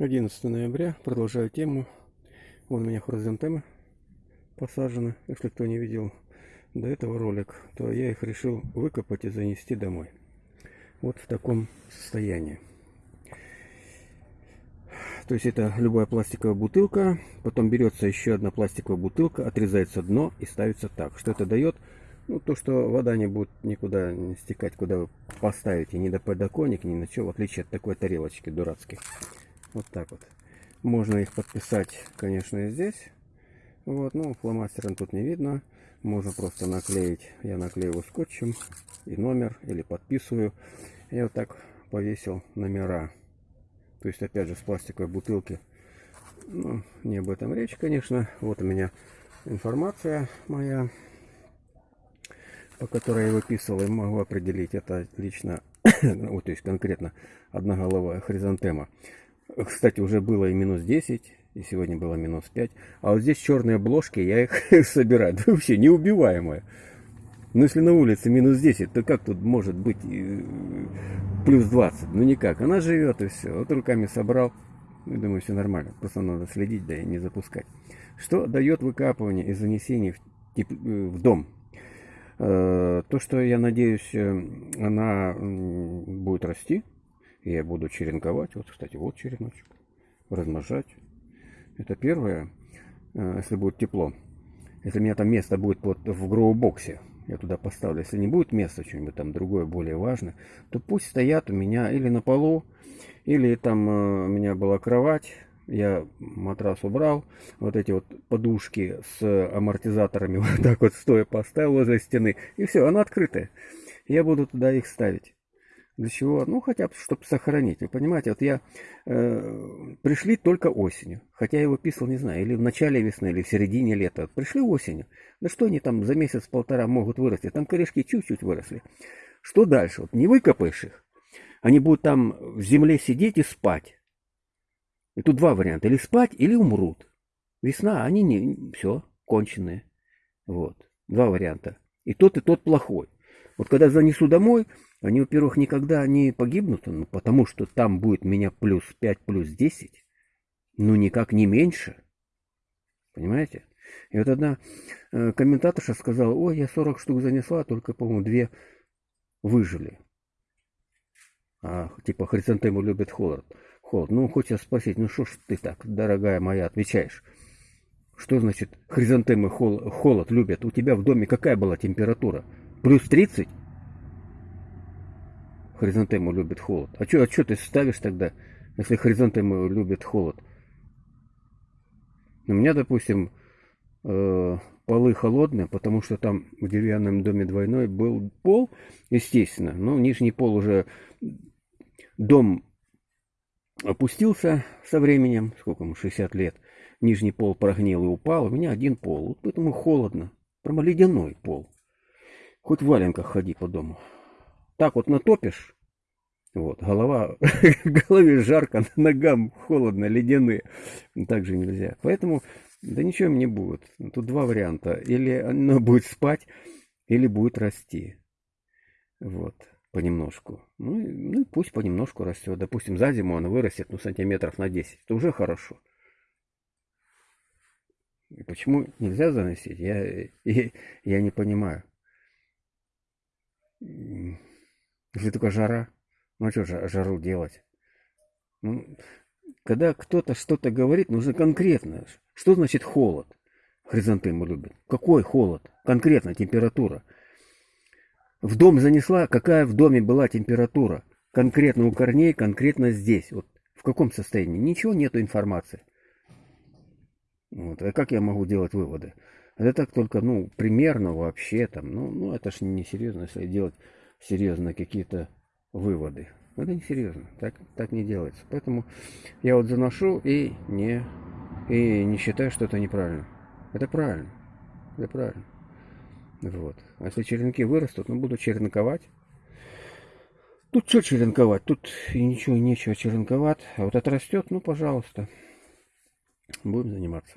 11 ноября, продолжаю тему. Вон у меня хризантемы посажены, если кто не видел до этого ролик, то я их решил выкопать и занести домой. Вот в таком состоянии. То есть это любая пластиковая бутылка, потом берется еще одна пластиковая бутылка, отрезается дно и ставится так. Что это дает? Ну, то, что вода не будет никуда не стекать, куда вы поставите, ни до подоконника, ни на что, в отличие от такой тарелочки дурацких. Вот так вот. Можно их подписать, конечно, и здесь. Вот, ну, фломастером тут не видно. Можно просто наклеить. Я наклеиваю скотчем и номер, или подписываю. Я вот так повесил номера. То есть, опять же, с пластиковой бутылки. Ну, не об этом речь, конечно. Вот у меня информация моя, по которой я выписывал и могу определить. Это лично, вот, то есть конкретно одноголовая хризантема. Кстати, уже было и минус 10, и сегодня было минус 5. А вот здесь черные обложки, я их собираю. Да вообще неубиваемые. Но если на улице минус 10, то как тут может быть э, плюс 20? Ну никак. Она живет и все. Вот руками собрал. Ну, думаю, все нормально. Просто надо следить, да и не запускать. Что дает выкапывание и занесение в, теп... Э, в дом? Э, то, что я надеюсь, она будет расти я буду черенковать. Вот, кстати, вот череночек. Размножать. Это первое, э, если будет тепло. Если у меня там место будет под, в гроу-боксе, я туда поставлю. Если не будет места, что-нибудь там другое, более важное, то пусть стоят у меня или на полу, или там э, у меня была кровать, я матрас убрал, вот эти вот подушки с амортизаторами вот так вот стоя поставил возле стены, и все, она открытая. Я буду туда их ставить. Для чего? Ну, хотя бы, чтобы сохранить. Вы понимаете, вот я... Э, пришли только осенью. Хотя я его писал, не знаю, или в начале весны, или в середине лета. Пришли осенью. Да что они там за месяц-полтора могут вырасти? Там корешки чуть-чуть выросли. Что дальше? Вот не выкопаешь их. Они будут там в земле сидеть и спать. И тут два варианта. Или спать, или умрут. Весна, они не... Все, конченые. Вот. Два варианта. И тот, и тот плохой. Вот когда занесу домой, они, во-первых, никогда не погибнут, ну, потому что там будет меня плюс 5, плюс 10, ну никак не меньше. Понимаете? И вот одна э, комментаторша сказала, ой, я 40 штук занесла, только, по-моему, две выжили. А, типа, хризантему любят холод. Холод. Ну, хочется спросить, ну что ж ты так, дорогая моя, отвечаешь? Что значит хризантемы хол холод любят? У тебя в доме какая была температура? Плюс 30? Хризантему любит холод. А что а чё ты ставишь тогда, если хризантему любит холод? У меня, допустим, э, полы холодные, потому что там в деревянном доме двойной был пол, естественно. Но нижний пол уже... Дом опустился со временем, сколько ему, 60 лет. Нижний пол прогнил и упал, у меня один пол. Вот поэтому холодно. Прямо ледяной пол. Хоть в валенках ходи по дому так вот натопишь, вот, голова, голове жарко, ногам холодно, ледяные. Так же нельзя. Поэтому, да ничего им не будет. Тут два варианта. Или оно будет спать, или будет расти. Вот, понемножку. Ну, ну пусть понемножку растет. Допустим, за зиму оно вырастет, ну, сантиметров на 10. Это уже хорошо. И почему нельзя заносить, я, я, я не понимаю. Если только жара. Ну а что жару делать? Ну, когда кто-то что-то говорит, нужно конкретно. Что значит холод? Хризантему любят. Какой холод? Конкретно температура. В дом занесла, какая в доме была температура? Конкретно у корней, конкретно здесь. Вот в каком состоянии? Ничего нету информации. Вот. А как я могу делать выводы? Это так только, ну, примерно вообще там. Ну, ну это ж не серьезно, если делать серьезно какие-то выводы. Это не серьезно, так, так не делается. Поэтому я вот заношу и не, и не считаю, что это неправильно. Это правильно. Это правильно. Вот. А если черенки вырастут, ну буду черенковать. Тут что черенковать? Тут и ничего, нечего черенковать. А вот это растет, ну пожалуйста. Будем заниматься.